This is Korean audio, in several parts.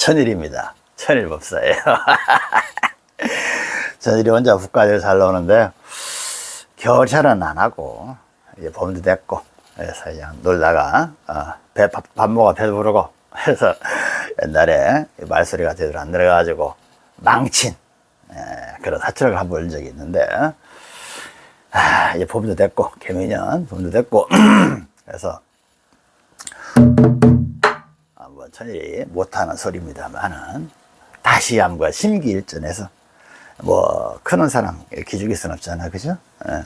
천일입니다. 천일법사예요. 천일이 혼자 북가지를 잘 노는데 겨울철은 안 하고 이제 봄도 됐고 그래서 그냥 놀다가 어, 배, 밥, 밥 먹어 배 부르고 해서 옛날에 말소리가 제대로 안 들어가가지고 망친 에, 그런 사투를 한번 본 적이 있는데 아, 이제 봄도 됐고 개미년 봄도 됐고 그래서 천일이 못하는 소리입니다만은 다시 한번 심기일전해서 뭐 크는 사람 기죽일 순 없잖아 그죠 예.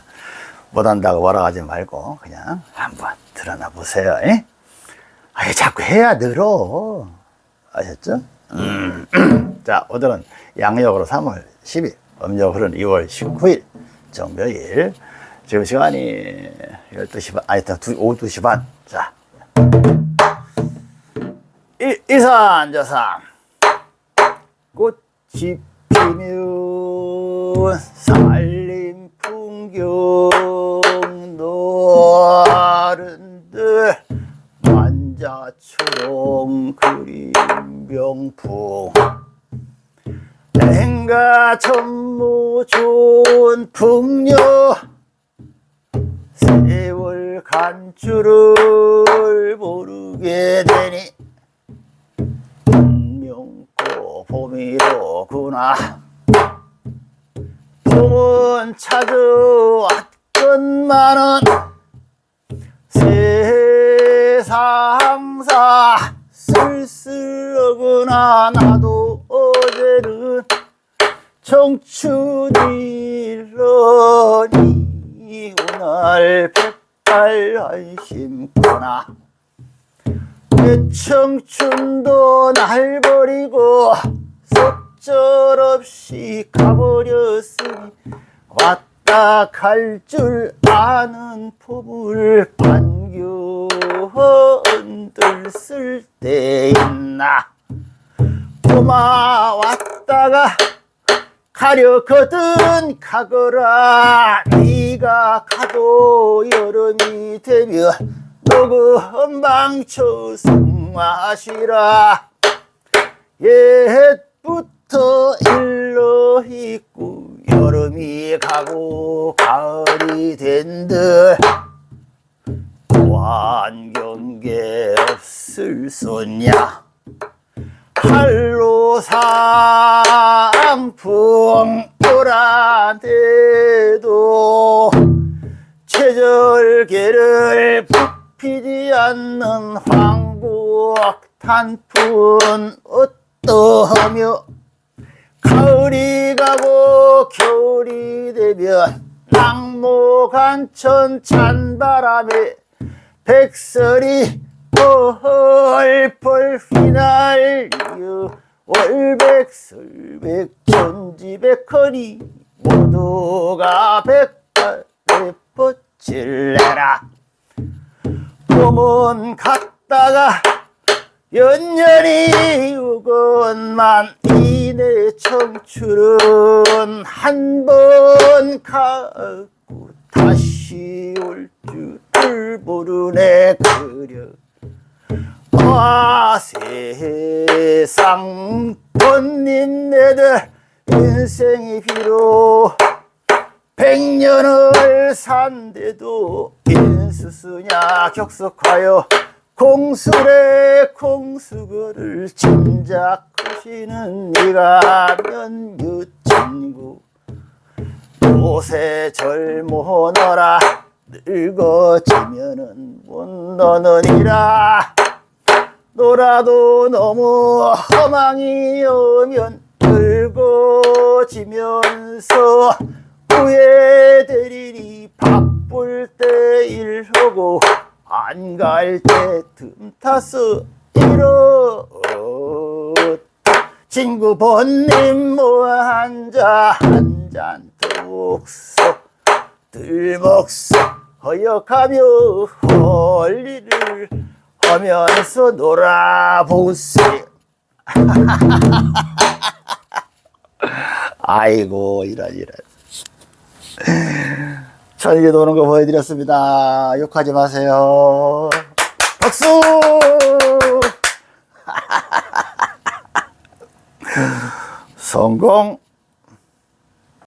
못한다고 뭐라 하지 말고 그냥 한번 드러나 보세요 예? 아 자꾸 해야 늘어 아셨죠 음. 자 오늘은 양력으로 3월 10일 음력으로는 2월 19일 정묘일 지금 시간이 12시 반 아니 오후 2시 반자 이산저산 꽃이 피면 살림 풍경 노른들 만자초롱 그림 병풍. 행가 천무 좋은 풍녀 세월 간 줄을 모르게 되니 봄이로구나. 봄은 찾아왔건만은 세상사 쓸쓸하구나. 나도 어제는 청춘이러니 오늘 백발 한심구나. 내 청춘도 날 버리고 속절없이 가버렸으니 왔다 갈 줄 아는 봄을 반겨흔들 쓸때 있나? 봄아 왔다가 가려거든 가거라. 네가 가도 여름이 되면 녹음 망쳐 승마시라. 옛 부터 일러 있고 여름이 가고 가을이 된들. 완경계 없을 소냐. 할로 상풍 오라대도 체절계를 피지 않는 황국 단풍은 어떠 하며 가을이 가고 겨울이 되면 낙모간천 찬바람에 백설이 펄펄 휘날려 월백설백 천지백허니 모두가 백발에 뻗칠래라. 봄은 갔다가 연년이 오건만 이내 청춘은 한 번 가고 다시 올 줄을 모르네 그려. 와 세상 본님네들 인생이 비록 백년을 산데도 인수수냐 격석하여 공수래 공수거를 짐작하시는 네가 면유 친구. 요새 젊어너라 늙어지면은 못 너느니라. 놀아도 너무 허망이 오면 늙어지면서 후회되리니 바쁠 때 일하고 안 갈 때 틈타서 이러 친구 본님 뭐 한자 한잔 득서 들먹서 허역하며 헐리를 하면서 놀아보세요 아이고 이런 이런 천일이 노는 거 보여드렸습니다. 욕하지 마세요. 박수! 성공